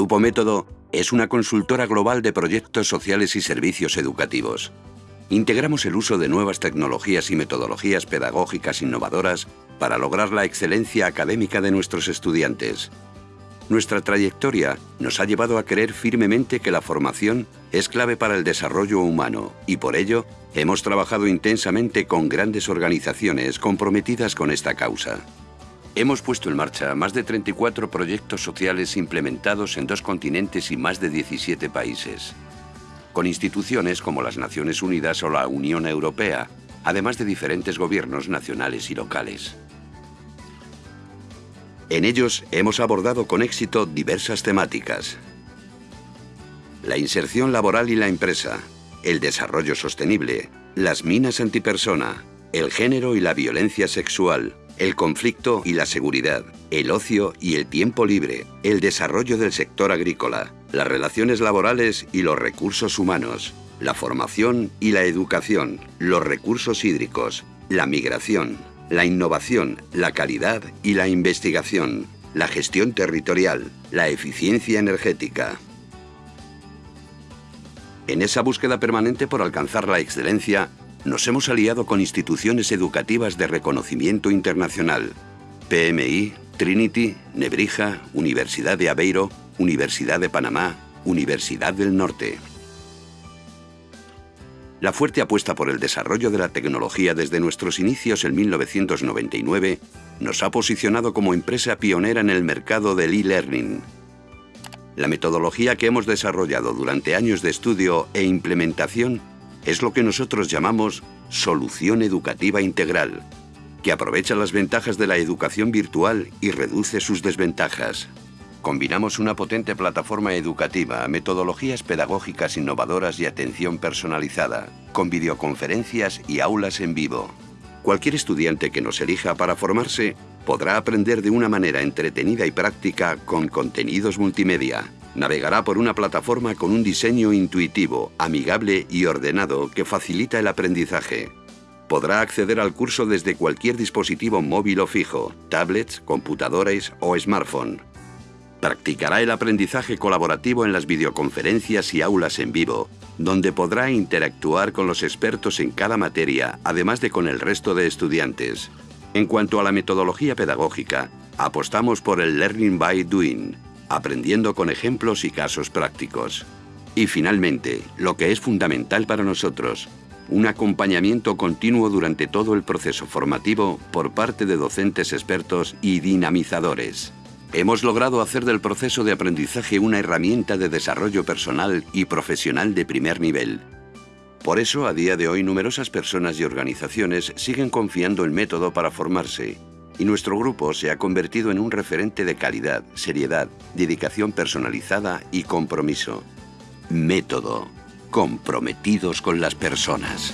Grupo Método es una consultora global de proyectos sociales y servicios educativos. Integramos el uso de nuevas tecnologías y metodologías pedagógicas innovadoras para lograr la excelencia académica de nuestros estudiantes. Nuestra trayectoria nos ha llevado a creer firmemente que la formación es clave para el desarrollo humano y por ello hemos trabajado intensamente con grandes organizaciones comprometidas con esta causa. Hemos puesto en marcha más de 34 proyectos sociales implementados en dos continentes y más de 17 países, con instituciones como las Naciones Unidas o la Unión Europea, además de diferentes gobiernos nacionales y locales. En ellos hemos abordado con éxito diversas temáticas. La inserción laboral y la empresa, el desarrollo sostenible, las minas antipersona, el género y la violencia sexual, el conflicto y la seguridad, el ocio y el tiempo libre, el desarrollo del sector agrícola, las relaciones laborales y los recursos humanos, la formación y la educación, los recursos hídricos, la migración, la innovación, la calidad y la investigación, la gestión territorial, la eficiencia energética. En esa búsqueda permanente por alcanzar la excelencia, nos hemos aliado con instituciones educativas de reconocimiento internacional, PMI, Trinity, Nebrija, Universidad de Aveiro, Universidad de Panamá, Universidad del Norte. La fuerte apuesta por el desarrollo de la tecnología desde nuestros inicios en 1999 nos ha posicionado como empresa pionera en el mercado del e-learning. La metodología que hemos desarrollado durante años de estudio e implementación es lo que nosotros llamamos solución educativa integral, que aprovecha las ventajas de la educación virtual y reduce sus desventajas. Combinamos una potente plataforma educativa, metodologías pedagógicas innovadoras y atención personalizada, con videoconferencias y aulas en vivo. Cualquier estudiante que nos elija para formarse podrá aprender de una manera entretenida y práctica con contenidos multimedia, Navegará por una plataforma con un diseño intuitivo, amigable y ordenado que facilita el aprendizaje. Podrá acceder al curso desde cualquier dispositivo móvil o fijo, tablets, computadores o smartphone. Practicará el aprendizaje colaborativo en las videoconferencias y aulas en vivo, donde podrá interactuar con los expertos en cada materia, además de con el resto de estudiantes. En cuanto a la metodología pedagógica, apostamos por el Learning by Doing, aprendiendo con ejemplos y casos prácticos. Y finalmente, lo que es fundamental para nosotros, un acompañamiento continuo durante todo el proceso formativo por parte de docentes expertos y dinamizadores. Hemos logrado hacer del proceso de aprendizaje una herramienta de desarrollo personal y profesional de primer nivel. Por eso, a día de hoy, numerosas personas y organizaciones siguen confiando el método para formarse y nuestro grupo se ha convertido en un referente de calidad, seriedad, dedicación personalizada y compromiso. Método. Comprometidos con las personas.